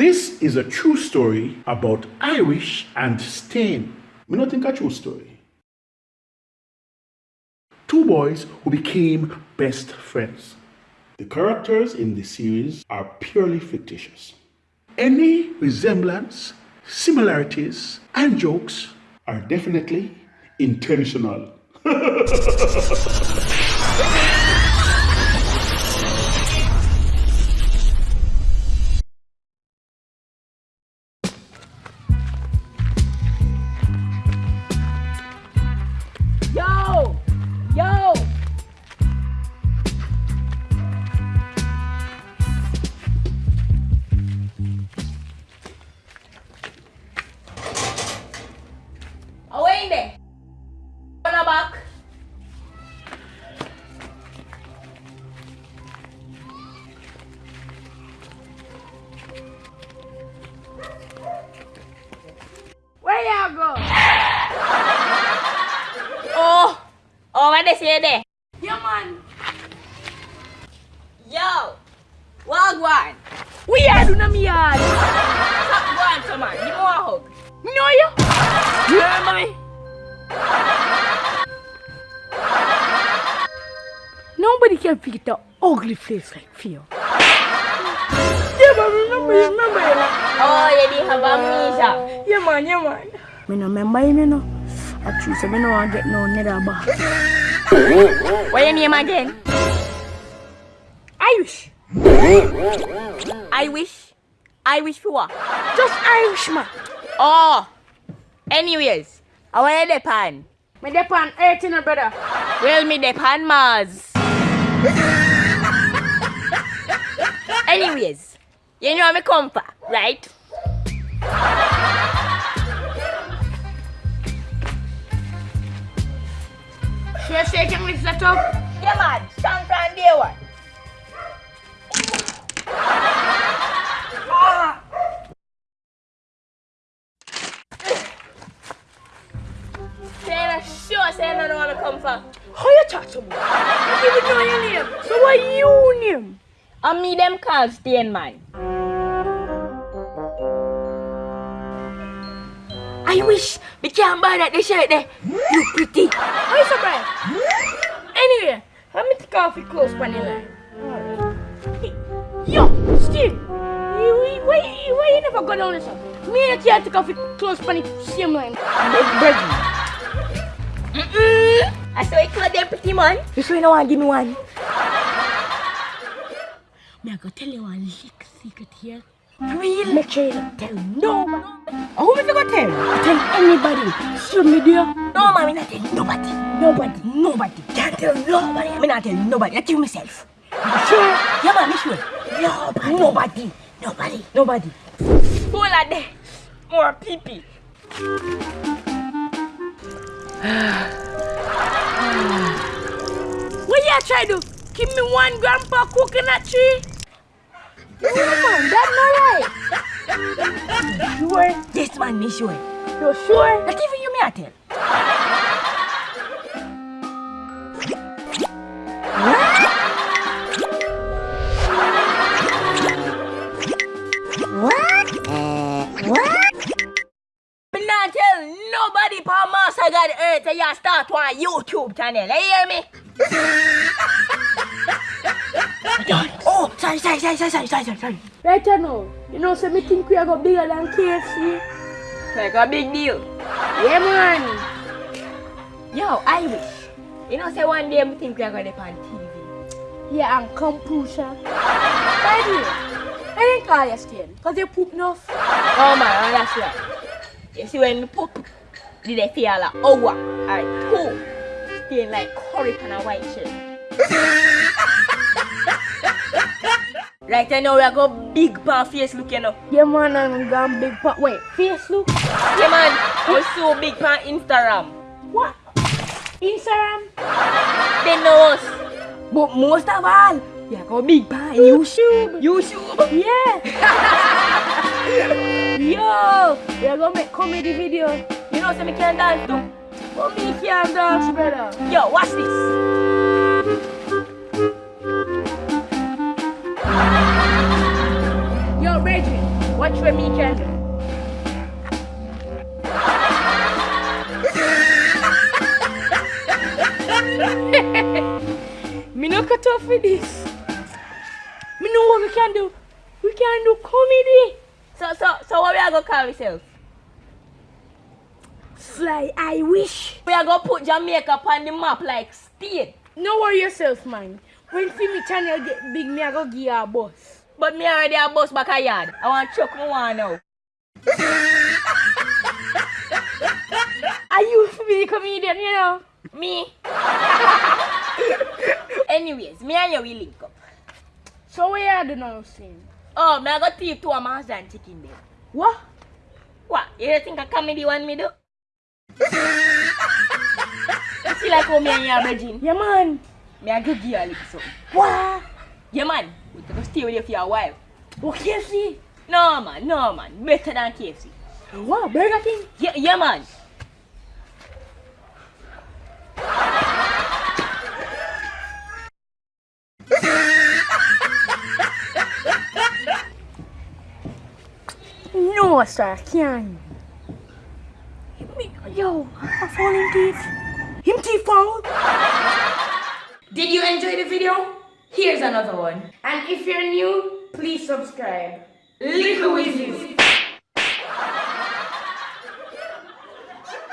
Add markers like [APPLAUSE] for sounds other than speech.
This is a true story about Irish and Stain. Me not think a true story. Two boys who became best friends. The characters in the series are purely fictitious. Any resemblance, similarities, and jokes are definitely intentional. [LAUGHS] They say there? Yeah, man. Yo! Wagwan! We are doing a yard. Stop going. Give me a hug. No, you? Yeah, mommy. Nobody can pick the ugly face like Theo. Yeah, man, remember, you remember. Oh, you didn't have amnesia. Yeah, man, yeah, man. Me no remember him, you know. I choose him, I don't want to get no nether back. What name again? Irish. I wish. I wish for what? Just Irishman. Oh. Anyways, I want to depend. Me depend Earth, you know, brother. Well, me depend Mars. [LAUGHS] Anyways, you know me come for, right? You're shaking with the top? Yeah, man. Stand from day one. Say sure say I don't want to come for. How you talk to me? Don't even know your name. So what you name? I me them called Stain Man. I wish we can't buy that shirt there. You pretty. How you surprised? Anyway, let me take off your clothes the. Yo, Steve, you, you, why, you- why you never go down this one? Me and you take off your clothes on the same line. Bread. Mm-mm. I saw you call them pretty man. You sure you want to give me one? Me I go tell you one little secret here. Real? Make sure you don't tell no oh, one. Oh, who me go tell? Tell anybody. Social media. No, man, me not tell nobody. Nobody. Nobody. Can't tell nobody. Me not tell nobody. I tell myself. You sure? Yeah, man, me sure. Nobody. Nobody. Nobody. Nobody. Who are there? More pee-pee. [SIGHS] What you try to give me one grandpa coconut tree? Sure? Yes, man, me sure. You sure? Not even you, me I tell. Me not tell nobody pa Master God Earth that you start one YouTube channel. You hear me? Oh, sorry, sorry, sorry, sorry, sorry, sorry, sorry. Right now, you know, so me think we are go bigger than KFC. Like a big deal. Yeah, man. Yo, I wish. You know, say one day me think we are going to on TV. Yeah, and computer. By the way, I didn't call you skin, because you poop enough. Oh, man, oh, that's right. You see, when me poop, did they feel like, oh, what? Alright, two. Stain like curry on a white shirt. Right I know we are go big pan face look, you know. Yeah, man, I'm going big pan. Wait, face look? Yeah, man, we so big pan Instagram. What? Instagram? They know us. But most of all, yeah, go big pan YouTube. YouTube? Yeah. [LAUGHS] Yo, we are gonna make comedy video. You know, so me can dance too. But me can't dance, brother. Yo, watch this. Me no cut off for this. Me know what we can do. We can do comedy. So, so, so what we are gonna call ourselves? Sly, I wish. We are gonna put Jamaica on the map like state. No worry yourself, man. When see me channel get big, me I go give you a bus. But me already a bus back a yard. I want chuck me one now. [LAUGHS] Are you Fimi the comedian, you know? Me. Anyways, me and you will link up. So what you do now, saying? Oh, me I got thief two my and chicken there. What? What? You think a comedy want me do? you see like how me and you are bridging? Yeah, man. Me I go give you a little something. What? Yeah, man. We can stay with you for a while. What KFC? No, man. No, man. Better than KFC. What? Burger King? Yeah, yeah man. Can't. Me- Yo, found him thief. Him thief found. Did you enjoy the video? Here's another one. And if you're new, please subscribe. Little Wizards